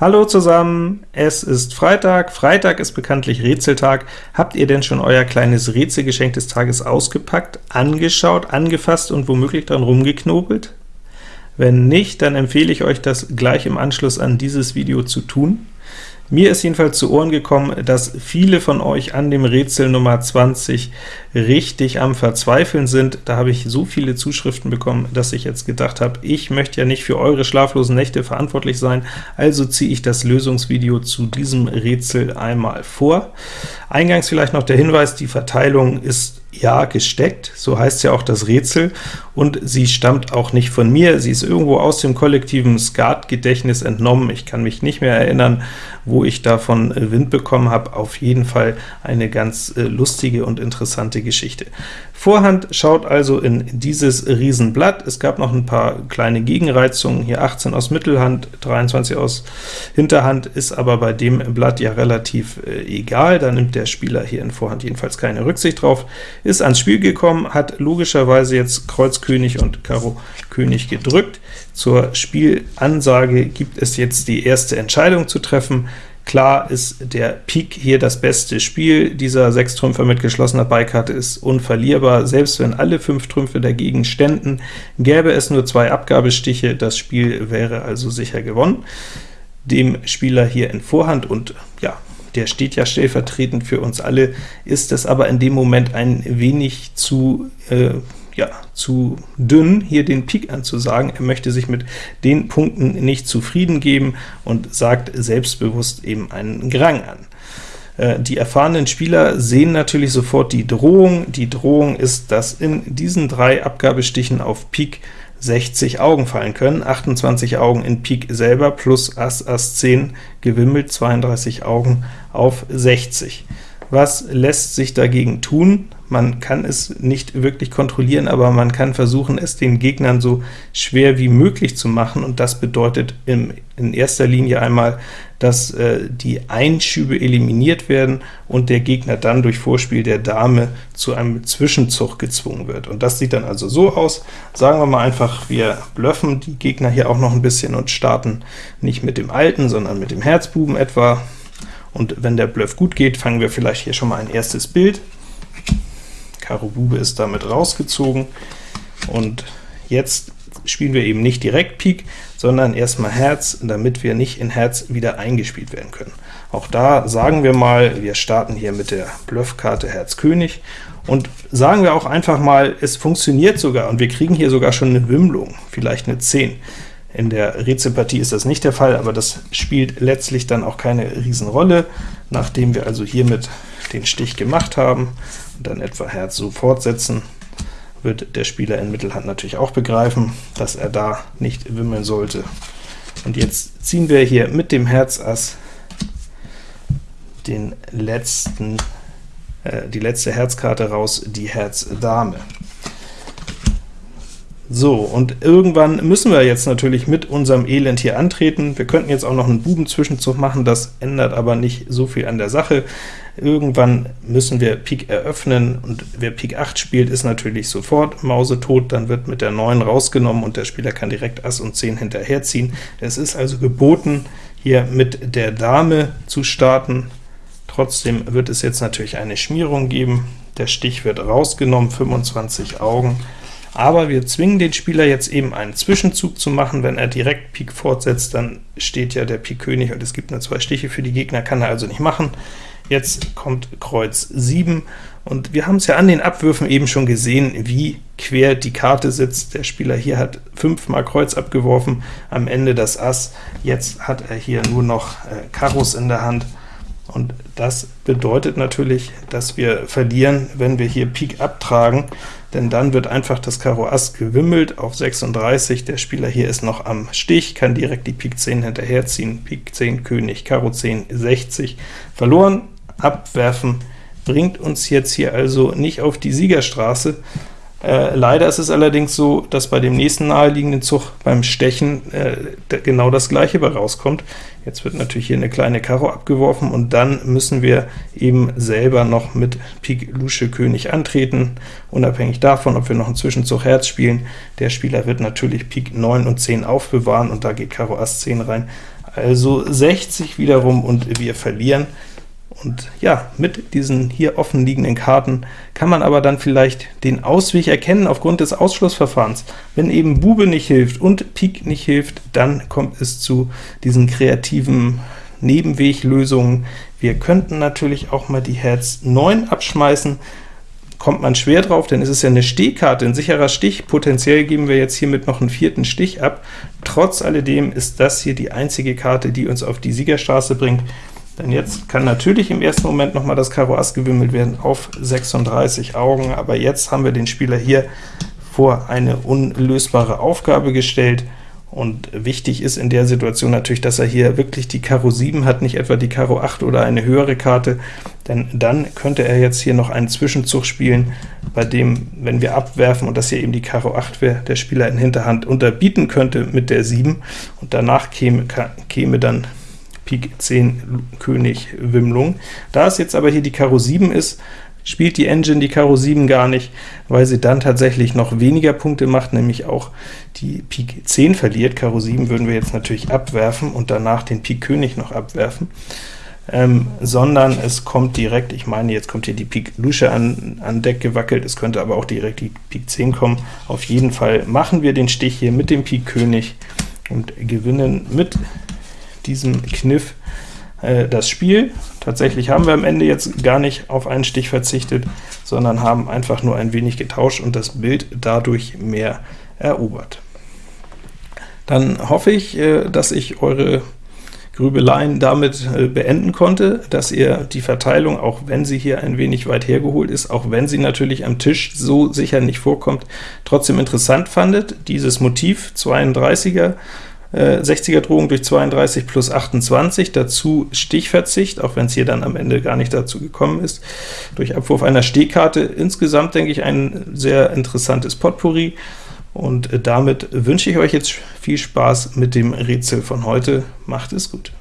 Hallo zusammen, es ist Freitag. Freitag ist bekanntlich Rätseltag. Habt ihr denn schon euer kleines Rätselgeschenk des Tages ausgepackt, angeschaut, angefasst und womöglich dran rumgeknobelt? Wenn nicht, dann empfehle ich euch, das gleich im Anschluss an dieses Video zu tun. Mir ist jedenfalls zu Ohren gekommen, dass viele von euch an dem Rätsel Nummer 20 richtig am Verzweifeln sind. Da habe ich so viele Zuschriften bekommen, dass ich jetzt gedacht habe, ich möchte ja nicht für eure schlaflosen Nächte verantwortlich sein, also ziehe ich das Lösungsvideo zu diesem Rätsel einmal vor. Eingangs vielleicht noch der Hinweis, die Verteilung ist ja gesteckt, so heißt ja auch das Rätsel, und sie stammt auch nicht von mir, sie ist irgendwo aus dem kollektiven Skat-Gedächtnis entnommen. Ich kann mich nicht mehr erinnern, wo ich davon Wind bekommen habe. Auf jeden Fall eine ganz äh, lustige und interessante Geschichte. Vorhand schaut also in dieses Riesenblatt. Es gab noch ein paar kleine Gegenreizungen, hier 18 aus Mittelhand, 23 aus Hinterhand, ist aber bei dem Blatt ja relativ äh, egal, da nimmt der Spieler hier in Vorhand jedenfalls keine Rücksicht drauf ist ans Spiel gekommen, hat logischerweise jetzt Kreuz König und Karo König gedrückt. Zur Spielansage gibt es jetzt die erste Entscheidung zu treffen. Klar ist der Pik hier das beste Spiel. Dieser Sechstrümpfer mit geschlossener Beikarte ist unverlierbar. Selbst wenn alle fünf Trümpfe dagegen ständen, gäbe es nur zwei Abgabestiche. Das Spiel wäre also sicher gewonnen. Dem Spieler hier in Vorhand und ja, der steht ja stellvertretend für uns alle, ist es aber in dem Moment ein wenig zu, äh, ja, zu dünn, hier den Pik anzusagen. Er möchte sich mit den Punkten nicht zufrieden geben und sagt selbstbewusst eben einen Grang an. Äh, die erfahrenen Spieler sehen natürlich sofort die Drohung. Die Drohung ist, dass in diesen drei Abgabestichen auf Pik 60 Augen fallen können, 28 Augen in Pik selber, plus Ass, Ass 10 gewimmelt, 32 Augen auf 60. Was lässt sich dagegen tun? Man kann es nicht wirklich kontrollieren, aber man kann versuchen, es den Gegnern so schwer wie möglich zu machen, und das bedeutet im, in erster Linie einmal, dass äh, die Einschübe eliminiert werden und der Gegner dann durch Vorspiel der Dame zu einem Zwischenzug gezwungen wird. Und das sieht dann also so aus, sagen wir mal einfach, wir bluffen die Gegner hier auch noch ein bisschen und starten nicht mit dem Alten, sondern mit dem Herzbuben etwa, und wenn der Bluff gut geht, fangen wir vielleicht hier schon mal ein erstes Bild. Karo Bube ist damit rausgezogen, und jetzt spielen wir eben nicht direkt Pik, sondern erstmal Herz, damit wir nicht in Herz wieder eingespielt werden können. Auch da sagen wir mal, wir starten hier mit der Bluffkarte Herz König, und sagen wir auch einfach mal, es funktioniert sogar, und wir kriegen hier sogar schon eine Wimmlung, vielleicht eine 10. In der Rätselpartie ist das nicht der Fall, aber das spielt letztlich dann auch keine Riesenrolle, nachdem wir also hiermit den Stich gemacht haben und dann etwa Herz so fortsetzen, wird der Spieler in Mittelhand natürlich auch begreifen, dass er da nicht wimmeln sollte. Und jetzt ziehen wir hier mit dem Herz Ass den letzten, äh, die letzte Herzkarte raus, die Herz Dame. So, und irgendwann müssen wir jetzt natürlich mit unserem Elend hier antreten. Wir könnten jetzt auch noch einen Bubenzwischenzug machen, das ändert aber nicht so viel an der Sache. Irgendwann müssen wir Pik eröffnen, und wer Pik 8 spielt, ist natürlich sofort mausetot, dann wird mit der 9 rausgenommen, und der Spieler kann direkt Ass und 10 hinterherziehen. Es ist also geboten, hier mit der Dame zu starten. Trotzdem wird es jetzt natürlich eine Schmierung geben. Der Stich wird rausgenommen, 25 Augen aber wir zwingen den Spieler jetzt eben einen Zwischenzug zu machen. Wenn er direkt Pik fortsetzt, dann steht ja der Pik König, und es gibt nur zwei Stiche für die Gegner, kann er also nicht machen. Jetzt kommt Kreuz 7, und wir haben es ja an den Abwürfen eben schon gesehen, wie quer die Karte sitzt. Der Spieler hier hat fünfmal Kreuz abgeworfen, am Ende das Ass, jetzt hat er hier nur noch äh, Karos in der Hand, und das bedeutet natürlich, dass wir verlieren, wenn wir hier Pik abtragen, denn dann wird einfach das Karo Ass gewimmelt auf 36. Der Spieler hier ist noch am Stich, kann direkt die Pik 10 hinterherziehen. Pik 10 König, Karo 10 60. Verloren, abwerfen, bringt uns jetzt hier also nicht auf die Siegerstraße, äh, leider ist es allerdings so, dass bei dem nächsten naheliegenden Zug beim Stechen äh, genau das gleiche bei rauskommt. Jetzt wird natürlich hier eine kleine Karo abgeworfen, und dann müssen wir eben selber noch mit Pik Lusche König antreten, unabhängig davon, ob wir noch einen Zwischenzug Herz spielen. Der Spieler wird natürlich Pik 9 und 10 aufbewahren, und da geht Karo Ass 10 rein. also 60 wiederum, und wir verlieren. Und ja, mit diesen hier offen liegenden Karten kann man aber dann vielleicht den Ausweg erkennen aufgrund des Ausschlussverfahrens. Wenn eben Bube nicht hilft und Pik nicht hilft, dann kommt es zu diesen kreativen Nebenweglösungen. Wir könnten natürlich auch mal die Herz 9 abschmeißen, kommt man schwer drauf, denn es ist ja eine Stehkarte, ein sicherer Stich. Potenziell geben wir jetzt hiermit noch einen vierten Stich ab. Trotz alledem ist das hier die einzige Karte, die uns auf die Siegerstraße bringt. Denn jetzt kann natürlich im ersten Moment noch mal das Karo Ass gewimmelt werden auf 36 Augen, aber jetzt haben wir den Spieler hier vor eine unlösbare Aufgabe gestellt, und wichtig ist in der Situation natürlich, dass er hier wirklich die Karo 7 hat, nicht etwa die Karo 8 oder eine höhere Karte, denn dann könnte er jetzt hier noch einen Zwischenzug spielen, bei dem, wenn wir abwerfen und das hier eben die Karo 8 wäre, der Spieler in Hinterhand unterbieten könnte mit der 7, und danach käme, käme dann Pik 10 König Wimmlung. Da es jetzt aber hier die Karo 7 ist, spielt die Engine die Karo 7 gar nicht, weil sie dann tatsächlich noch weniger Punkte macht, nämlich auch die Pik 10 verliert. Karo 7 würden wir jetzt natürlich abwerfen und danach den Pik König noch abwerfen, ähm, sondern es kommt direkt, ich meine, jetzt kommt hier die Pik Lusche an, an Deck gewackelt, es könnte aber auch direkt die Pik 10 kommen. Auf jeden Fall machen wir den Stich hier mit dem Pik König und gewinnen mit diesem Kniff äh, das Spiel. Tatsächlich haben wir am Ende jetzt gar nicht auf einen Stich verzichtet, sondern haben einfach nur ein wenig getauscht und das Bild dadurch mehr erobert. Dann hoffe ich, äh, dass ich eure Grübeleien damit äh, beenden konnte, dass ihr die Verteilung, auch wenn sie hier ein wenig weit hergeholt ist, auch wenn sie natürlich am Tisch so sicher nicht vorkommt, trotzdem interessant fandet. Dieses Motiv 32er 60er äh, Drohung durch 32 plus 28, dazu Stichverzicht, auch wenn es hier dann am Ende gar nicht dazu gekommen ist, durch Abwurf einer Stehkarte. Insgesamt denke ich ein sehr interessantes Potpourri, und äh, damit wünsche ich euch jetzt viel Spaß mit dem Rätsel von heute. Macht es gut!